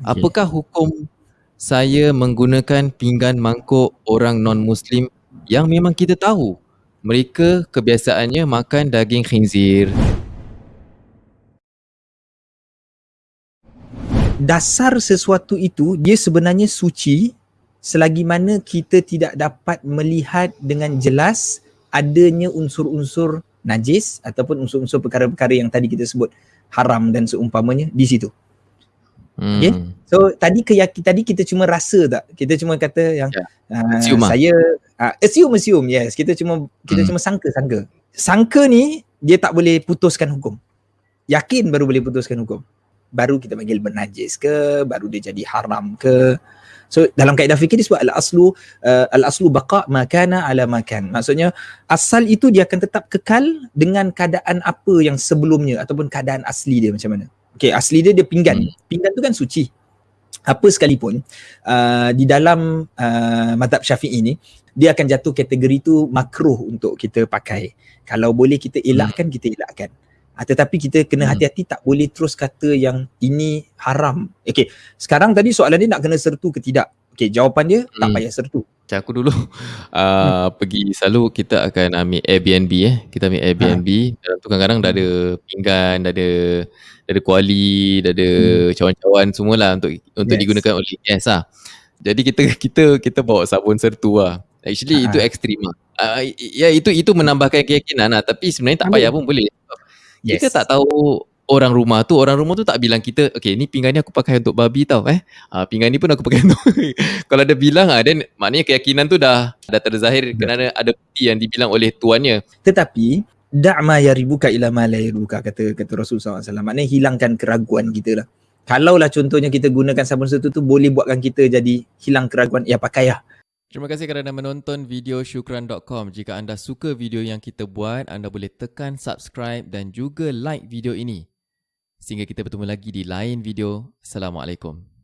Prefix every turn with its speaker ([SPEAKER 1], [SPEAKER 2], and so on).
[SPEAKER 1] Okay. Apakah hukum saya menggunakan pinggan mangkuk orang non-Muslim yang memang kita tahu mereka kebiasaannya makan daging khinzir?
[SPEAKER 2] Dasar sesuatu itu dia sebenarnya suci selagi mana kita tidak dapat melihat dengan jelas adanya unsur-unsur najis ataupun unsur-unsur perkara-perkara yang tadi kita sebut haram dan seumpamanya di situ. Hmm. Okay? So tadi keyakin tadi kita cuma rasa tak? Kita cuma kata yang yeah. Ya. uh, saya uh, assume assume yes kita cuma kita hmm. cuma sangka-sangka. Sangka ni dia tak boleh putuskan hukum. Yakin baru boleh putuskan hukum. Baru kita panggil bernajis ke, baru dia jadi haram ke. So dalam kaedah fikir disebut al-aslu uh, al-aslu baqa makana ala makan. Maksudnya asal itu dia akan tetap kekal dengan keadaan apa yang sebelumnya ataupun keadaan asli dia macam mana. Okay, asli dia dia pinggan. Hmm. Pinggan tu kan suci. Apa sekalipun uh, di dalam uh, madhab syafi'i ni, dia akan jatuh kategori tu makruh untuk kita pakai. Kalau boleh kita elakkan, hmm. kita elakkan. Uh, tetapi kita kena hmm. hati-hati tak boleh terus kata yang ini haram. Okay, sekarang tadi soalan dia nak kena sertu ke tidak? Okay, jawapan dia hmm. tak payah sertu.
[SPEAKER 1] Macam aku dulu uh, hmm. pergi selalu kita akan ambil Airbnb eh. Kita ambil Airbnb. Ha. Dalam tu kadang-kadang dah ada pinggan, dah ada dah ada kuali, dah ada hmm. cawan-cawan semualah untuk untuk yes. digunakan oleh guest lah. Jadi kita kita kita bawa sabun sertu lah. Actually uh-huh. itu ekstrim lah. Uh, ya itu itu menambahkan keyakinan lah. Tapi sebenarnya tak payah pun boleh. Yes. Kita tak tahu orang rumah tu, orang rumah tu tak bilang kita, okay ni pinggan ni aku pakai untuk babi tau eh. Uh, pinggan ni pun aku pakai untuk. Kalau ada bilang ah, then maknanya keyakinan tu dah dah terzahir kerana ada bukti yang dibilang oleh tuannya.
[SPEAKER 2] Tetapi da'ma yaribuka ila ma la yaribuka kata kata Rasulullah SAW. Maknanya hilangkan keraguan kita lah. Kalaulah contohnya kita gunakan sabun setu tu boleh buatkan kita jadi hilang keraguan, ya pakai lah.
[SPEAKER 1] Terima kasih kerana menonton video syukran.com. Jika anda suka video yang kita buat, anda boleh tekan subscribe dan juga like video ini. Sehingga kita bertemu lagi di lain video. Assalamualaikum.